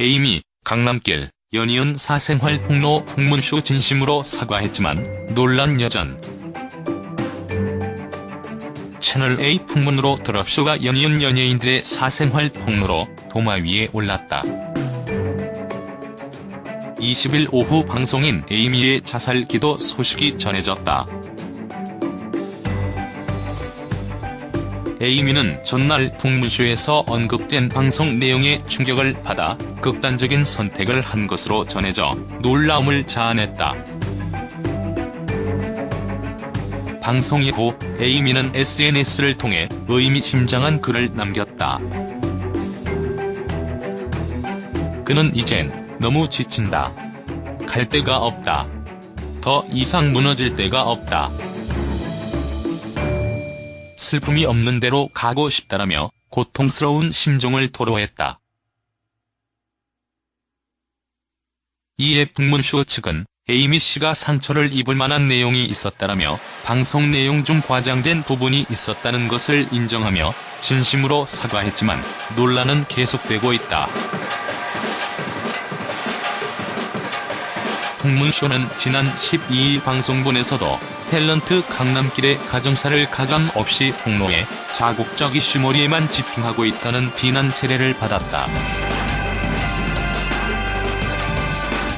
에이미, 강남길, 연이은 사생활 폭로 풍문쇼 진심으로 사과했지만 논란 여전. 채널A 풍문으로 드랍쇼가 연이은 연예인들의 사생활 폭로로 도마 위에 올랐다. 20일 오후 방송인 에이미의 자살 기도 소식이 전해졌다. 에이미는 전날 풍문쇼에서 언급된 방송 내용에 충격을 받아 극단적인 선택을 한 것으로 전해져 놀라움을 자아냈다. 방송 이후 에이미는 SNS를 통해 의미심장한 글을 남겼다. 그는 이젠 너무 지친다. 갈 데가 없다. 더 이상 무너질 데가 없다. 슬픔이 없는 대로 가고 싶다라며 고통스러운 심정을 토로했다. 이에 북문쇼 측은 에이미 씨가 상처를 입을 만한 내용이 있었다라며 방송 내용 중 과장된 부분이 있었다는 것을 인정하며 진심으로 사과했지만 논란은 계속되고 있다. 풍문쇼는 지난 12일 방송분에서도 탤런트 강남길의 가정사를 가감 없이 폭로해 자국적 이슈몰이에만 집중하고 있다는 비난 세례를 받았다.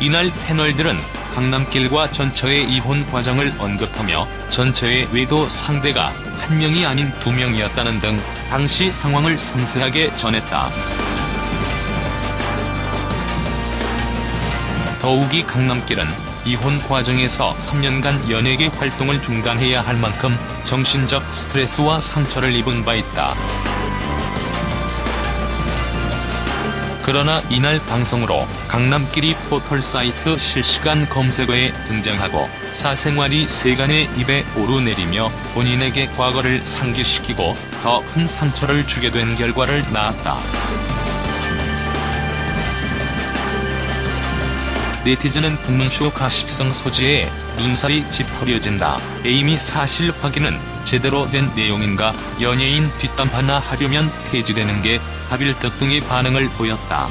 이날 패널들은 강남길과 전처의 이혼 과정을 언급하며 전처의 외도 상대가 한 명이 아닌 두 명이었다는 등 당시 상황을 상세하게 전했다. 더욱이 강남길은 이혼 과정에서 3년간 연예계 활동을 중단해야 할 만큼 정신적 스트레스와 상처를 입은 바 있다. 그러나 이날 방송으로 강남길이 포털 사이트 실시간 검색어에 등장하고 사생활이 세간의 입에 오르내리며 본인에게 과거를 상기시키고 더 큰 상처를 주게 된 결과를 낳았다. 네티즌은 북문쇼 가식성 소지에 눈살이 찌푸려진다. 에이미 사실 확인은 제대로 된 내용인가 연예인 뒷담 하나 하려면 폐지되는 게 답일 듯 등의 반응을 보였다.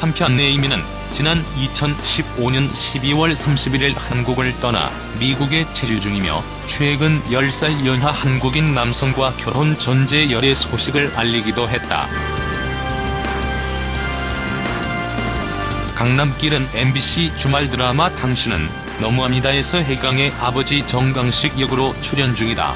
한편 에이미는 지난 2015년 12월 31일 한국을 떠나 미국에 체류 중이며 최근 10살 연하 한국인 남성과 결혼 전제 열애 소식을 알리기도 했다. 강남길은 MBC 주말 드라마 당신은 너무합니다에서 해강의 아버지 정강식 역으로 출연 중이다.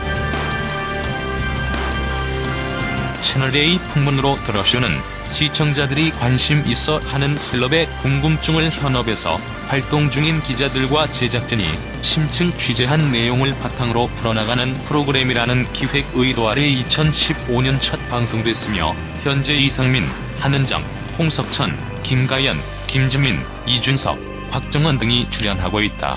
채널A 풍문으로 드러쇼는 시청자들이 관심 있어 하는 셀럽의 궁금증을 현업에서 활동 중인 기자들과 제작진이 심층 취재한 내용을 바탕으로 풀어나가는 프로그램이라는 기획 의도 아래 2015년 첫 방송됐으며 현재 이상민, 한은정, 홍석천, 김가연, 김지민, 이준석, 박정원 등이 출연하고 있다.